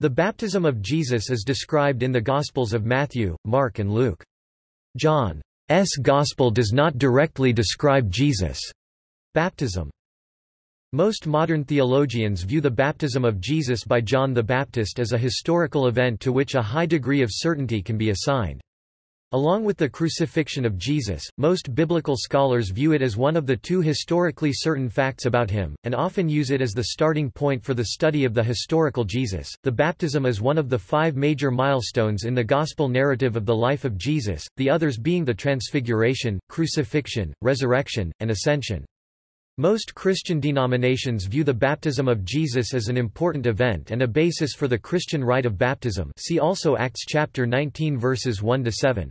The baptism of Jesus is described in the Gospels of Matthew, Mark and Luke. John's Gospel does not directly describe Jesus' baptism. Most modern theologians view the baptism of Jesus by John the Baptist as a historical event to which a high degree of certainty can be assigned. Along with the crucifixion of Jesus, most biblical scholars view it as one of the two historically certain facts about him, and often use it as the starting point for the study of the historical Jesus. The baptism is one of the five major milestones in the gospel narrative of the life of Jesus, the others being the transfiguration, crucifixion, resurrection, and ascension. Most Christian denominations view the baptism of Jesus as an important event and a basis for the Christian rite of baptism see also Acts chapter 19 verses 1–7.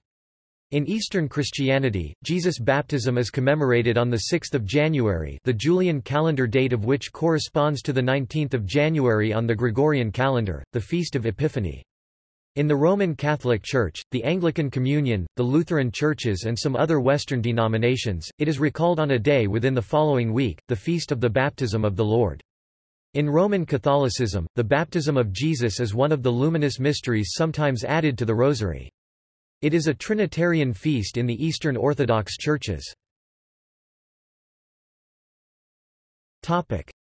In Eastern Christianity, Jesus' baptism is commemorated on 6 January the Julian calendar date of which corresponds to 19 January on the Gregorian calendar, the Feast of Epiphany. In the Roman Catholic Church, the Anglican Communion, the Lutheran churches and some other Western denominations, it is recalled on a day within the following week, the Feast of the Baptism of the Lord. In Roman Catholicism, the baptism of Jesus is one of the luminous mysteries sometimes added to the Rosary. It is a Trinitarian feast in the Eastern Orthodox churches.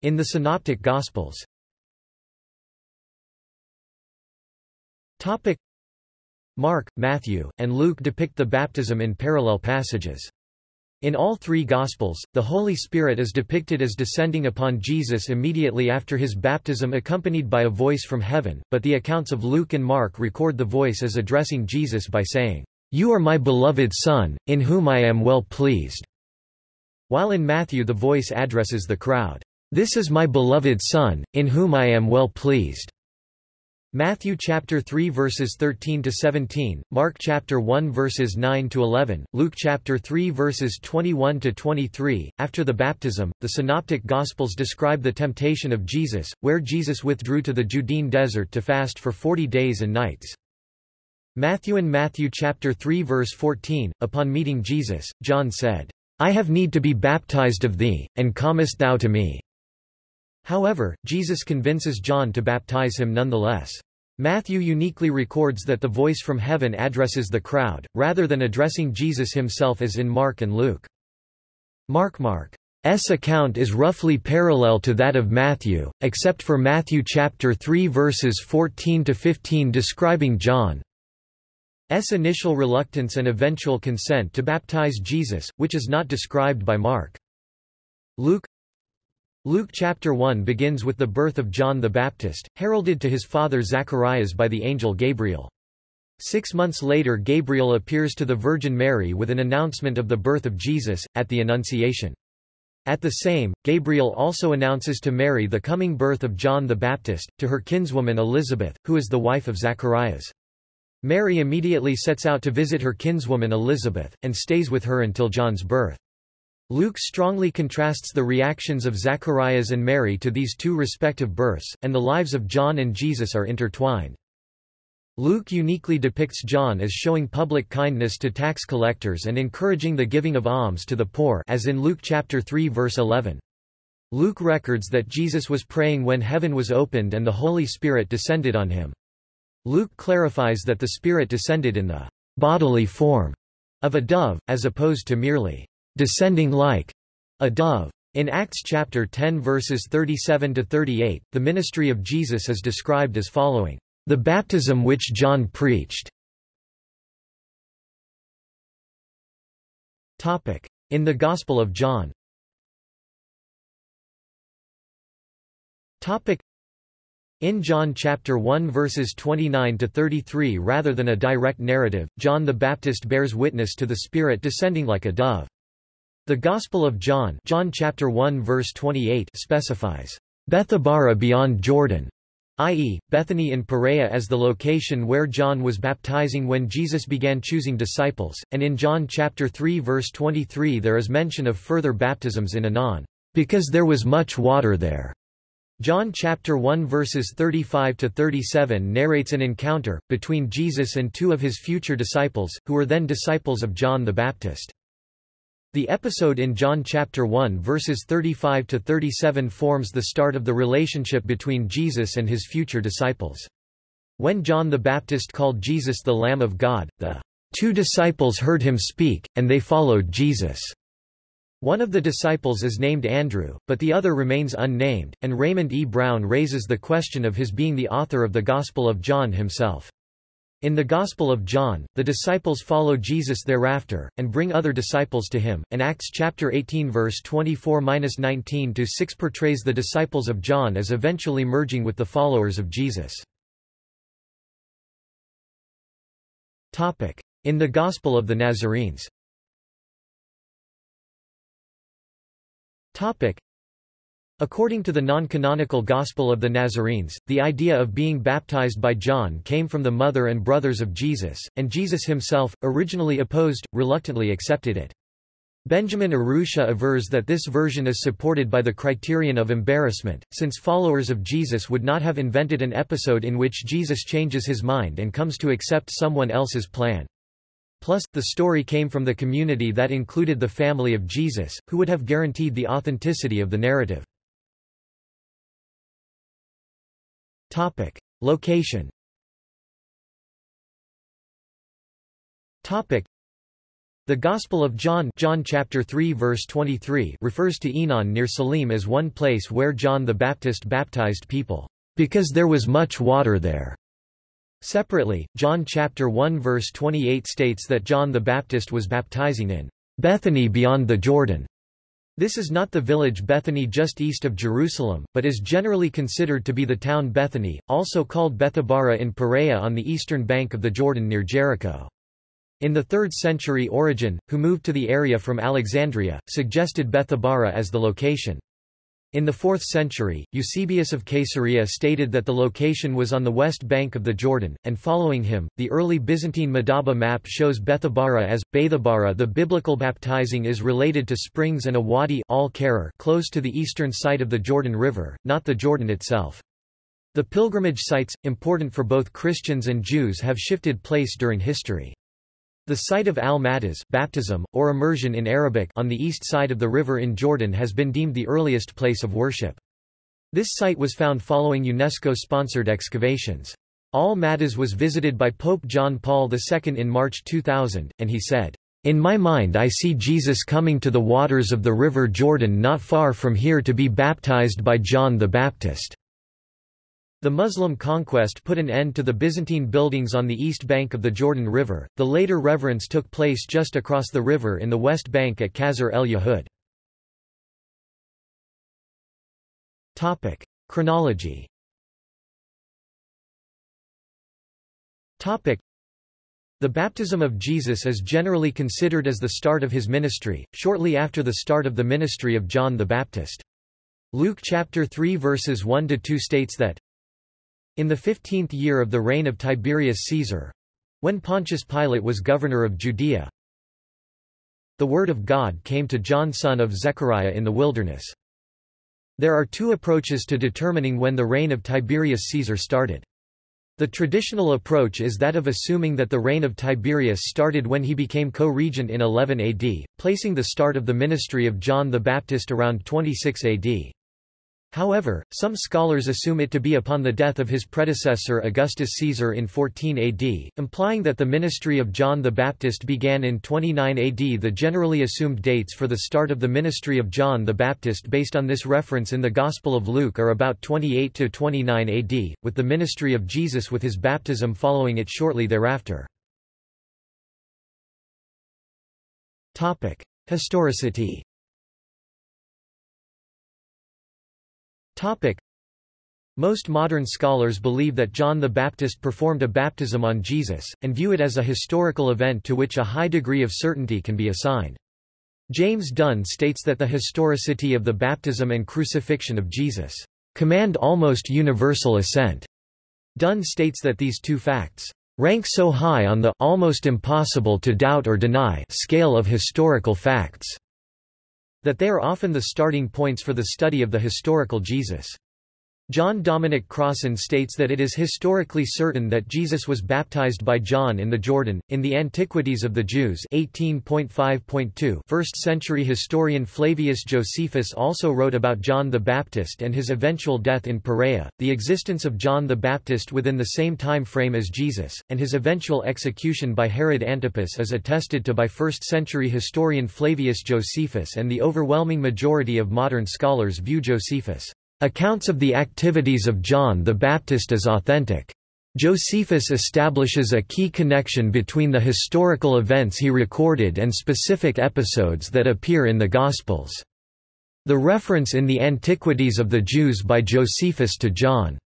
In the Synoptic Gospels Mark, Matthew, and Luke depict the baptism in parallel passages. In all three Gospels, the Holy Spirit is depicted as descending upon Jesus immediately after his baptism accompanied by a voice from heaven, but the accounts of Luke and Mark record the voice as addressing Jesus by saying, You are my beloved Son, in whom I am well pleased. While in Matthew the voice addresses the crowd, This is my beloved Son, in whom I am well pleased. Matthew chapter 3 verses 13 to 17, Mark chapter 1 verses 9 to 11, Luke chapter 3 verses 21 to 23. After the baptism, the synoptic gospels describe the temptation of Jesus, where Jesus withdrew to the Judean desert to fast for 40 days and nights. Matthew and Matthew chapter 3 verse 14, upon meeting Jesus, John said, I have need to be baptized of thee, and comest thou to me? However, Jesus convinces John to baptize him nonetheless. Matthew uniquely records that the voice from heaven addresses the crowd, rather than addressing Jesus himself as in Mark and Luke. Mark Mark's account is roughly parallel to that of Matthew, except for Matthew chapter 3 verses 14 to 15 describing John's initial reluctance and eventual consent to baptize Jesus, which is not described by Mark. Luke Luke chapter 1 begins with the birth of John the Baptist, heralded to his father Zacharias by the angel Gabriel. Six months later Gabriel appears to the Virgin Mary with an announcement of the birth of Jesus, at the Annunciation. At the same, Gabriel also announces to Mary the coming birth of John the Baptist, to her kinswoman Elizabeth, who is the wife of Zacharias. Mary immediately sets out to visit her kinswoman Elizabeth, and stays with her until John's birth. Luke strongly contrasts the reactions of Zacharias and Mary to these two respective births, and the lives of John and Jesus are intertwined. Luke uniquely depicts John as showing public kindness to tax collectors and encouraging the giving of alms to the poor as in Luke chapter 3 verse 11. Luke records that Jesus was praying when heaven was opened and the Holy Spirit descended on him. Luke clarifies that the Spirit descended in the bodily form of a dove, as opposed to merely descending like a dove. In Acts chapter 10 verses 37 to 38, the ministry of Jesus is described as following: The baptism which John preached. Topic: In the Gospel of John. Topic: in John chapter 1 verses 29 to 33 rather than a direct narrative, John the Baptist bears witness to the Spirit descending like a dove. The Gospel of John, John chapter 1 verse 28 specifies Bethabara beyond Jordan, i.e., Bethany in Perea as the location where John was baptizing when Jesus began choosing disciples, and in John chapter 3 verse 23 there is mention of further baptisms in Aenon, because there was much water there. John chapter 1 verses 35 to 37 narrates an encounter between Jesus and two of his future disciples, who were then disciples of John the Baptist. The episode in John chapter 1 verses 35 to 37 forms the start of the relationship between Jesus and his future disciples. When John the Baptist called Jesus the Lamb of God, the two disciples heard him speak, and they followed Jesus. One of the disciples is named Andrew, but the other remains unnamed, and Raymond E. Brown raises the question of his being the author of the Gospel of John himself. In the Gospel of John, the disciples follow Jesus thereafter, and bring other disciples to him, and Acts chapter 18 verse 24-19 to 6 portrays the disciples of John as eventually merging with the followers of Jesus. In the Gospel of the Nazarenes According to the non-canonical Gospel of the Nazarenes, the idea of being baptized by John came from the mother and brothers of Jesus, and Jesus himself, originally opposed, reluctantly accepted it. Benjamin Urrutia avers that this version is supported by the criterion of embarrassment, since followers of Jesus would not have invented an episode in which Jesus changes his mind and comes to accept someone else's plan. Plus, the story came from the community that included the family of Jesus, who would have guaranteed the authenticity of the narrative. Topic. Location Topic. The Gospel of John, John chapter 3 verse 23 refers to Aenon near Salim as one place where John the Baptist baptized people, because there was much water there. Separately, John chapter 1 verse 28 states that John the Baptist was baptizing in Bethany beyond the Jordan. This is not the village Bethany just east of Jerusalem, but is generally considered to be the town Bethany, also called Bethabara in Perea on the eastern bank of the Jordan near Jericho. In the 3rd century Origen, who moved to the area from Alexandria, suggested Bethabara as the location. In the 4th century, Eusebius of Caesarea stated that the location was on the west bank of the Jordan, and following him, the early Byzantine Madaba map shows Bethabara as, Bethabara The biblical baptizing is related to springs and a wadi close to the eastern side of the Jordan River, not the Jordan itself. The pilgrimage sites, important for both Christians and Jews have shifted place during history. The site of al-Maghtas baptism, or immersion in Arabic on the east side of the river in Jordan has been deemed the earliest place of worship. This site was found following UNESCO-sponsored excavations. Al-Maghtas was visited by Pope John Paul II in March 2000, and he said, In my mind I see Jesus coming to the waters of the river Jordan not far from here to be baptized by John the Baptist. The Muslim conquest put an end to the Byzantine buildings on the east bank of the Jordan River. The later reverence took place just across the river in the west bank at Qasr el Yahud. Topic: Chronology. Topic: The baptism of Jesus is generally considered as the start of his ministry, shortly after the start of the ministry of John the Baptist. Luke chapter 3 verses 1 to 2 states that in the fifteenth year of the reign of Tiberius Caesar—when Pontius Pilate was governor of Judea, the word of God came to John son of Zechariah in the wilderness. There are two approaches to determining when the reign of Tiberius Caesar started. The traditional approach is that of assuming that the reign of Tiberius started when he became co-regent in 11 AD, placing the start of the ministry of John the Baptist around 26 AD. However, some scholars assume it to be upon the death of his predecessor Augustus Caesar in 14 AD, implying that the ministry of John the Baptist began in 29 AD. The generally assumed dates for the start of the ministry of John the Baptist based on this reference in the Gospel of Luke are about 28 to 29 AD, with the ministry of Jesus with his baptism following it shortly thereafter. Topic: Historicity Topic. Most modern scholars believe that John the Baptist performed a baptism on Jesus, and view it as a historical event to which a high degree of certainty can be assigned. James Dunn states that the historicity of the baptism and crucifixion of Jesus command almost universal assent. Dunn states that these two facts rank so high on the almost impossible to doubt or deny scale of historical facts that they are often the starting points for the study of the historical Jesus. John Dominic Crossan states that it is historically certain that Jesus was baptized by John in the Jordan. In the Antiquities of the Jews 18.5.2 first-century historian Flavius Josephus also wrote about John the Baptist and his eventual death in Perea, the existence of John the Baptist within the same time frame as Jesus, and his eventual execution by Herod Antipas is attested to by first-century historian Flavius Josephus and the overwhelming majority of modern scholars view Josephus' Accounts of the activities of John the Baptist as authentic. Josephus establishes a key connection between the historical events he recorded and specific episodes that appear in the Gospels. The reference in the Antiquities of the Jews by Josephus to John's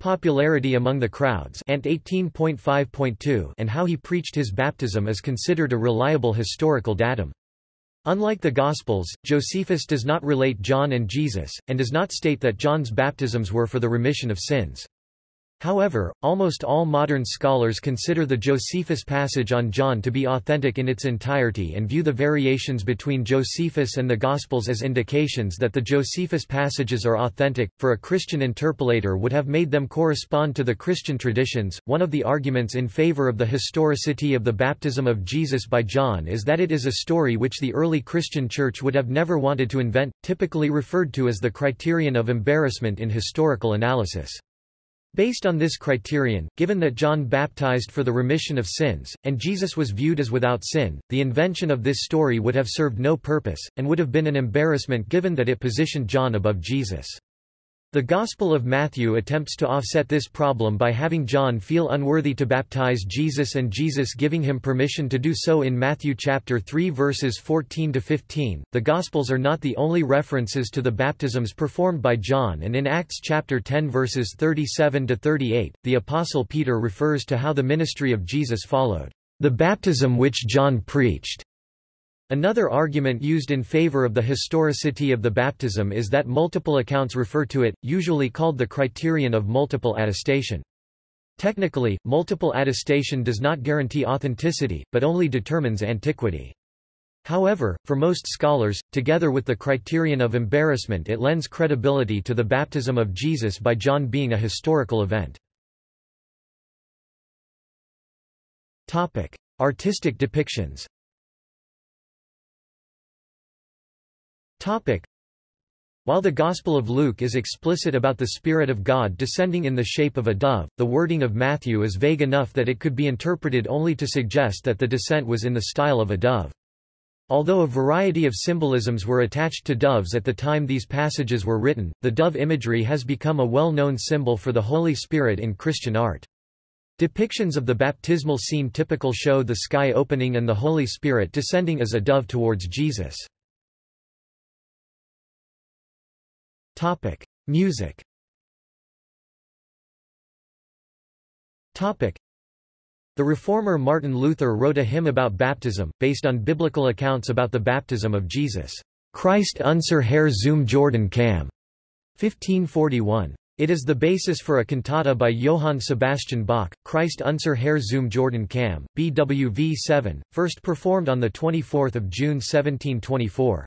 popularity among the crowds and 18.5.2 and how he preached his baptism is considered a reliable historical datum. Unlike the Gospels, Josephus does not relate John and Jesus, and does not state that John's baptisms were for the remission of sins. However, almost all modern scholars consider the Josephus passage on John to be authentic in its entirety and view the variations between Josephus and the Gospels as indications that the Josephus passages are authentic, for a Christian interpolator would have made them correspond to the Christian traditions. One of the arguments in favor of the historicity of the baptism of Jesus by John is that it is a story which the early Christian church would have never wanted to invent, typically referred to as the criterion of embarrassment in historical analysis. Based on this criterion, given that John baptized for the remission of sins, and Jesus was viewed as without sin, the invention of this story would have served no purpose, and would have been an embarrassment given that it positioned John above Jesus. The Gospel of Matthew attempts to offset this problem by having John feel unworthy to baptize Jesus and Jesus giving him permission to do so in Matthew chapter 3 verses 14 to 15. The Gospels are not the only references to the baptisms performed by John and in Acts chapter 10 verses 37 to 38, the apostle Peter refers to how the ministry of Jesus followed the baptism which John preached. Another argument used in favor of the historicity of the baptism is that multiple accounts refer to it, usually called the criterion of multiple attestation. Technically, multiple attestation does not guarantee authenticity, but only determines antiquity. However, for most scholars, together with the criterion of embarrassment it lends credibility to the baptism of Jesus by John being a historical event. Artistic depictions Topic. While the Gospel of Luke is explicit about the Spirit of God descending in the shape of a dove, the wording of Matthew is vague enough that it could be interpreted only to suggest that the descent was in the style of a dove. Although a variety of symbolisms were attached to doves at the time these passages were written, the dove imagery has become a well-known symbol for the Holy Spirit in Christian art. Depictions of the baptismal scene typical show the sky opening and the Holy Spirit descending as a dove towards Jesus. Topic: Music. Topic: The reformer Martin Luther wrote a hymn about baptism, based on biblical accounts about the baptism of Jesus. Christ unser Herr zum Jordan kam. 1541. It is the basis for a cantata by Johann Sebastian Bach, Christ unser Herr zum Jordan kam, BWV 7, first performed on 24 June 1724.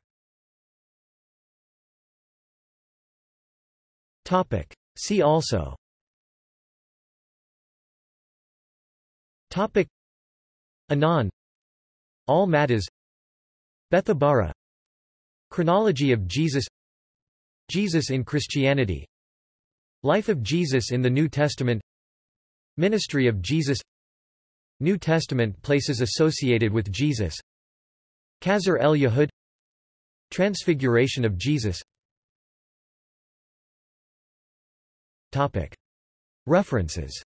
Topic. See also. Topic. Aenon. Al Maghtas Bethabara. Chronology of Jesus. Jesus in Christianity. Life of Jesus in the New Testament. Ministry of Jesus. New Testament places associated with Jesus. Qasr el Yahud Transfiguration of Jesus References.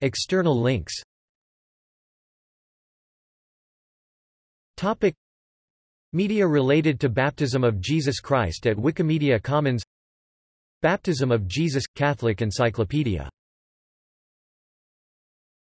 External links. Media related to Baptism of Jesus Christ at Wikimedia Commons. Baptism of Jesus – Catholic Encyclopedia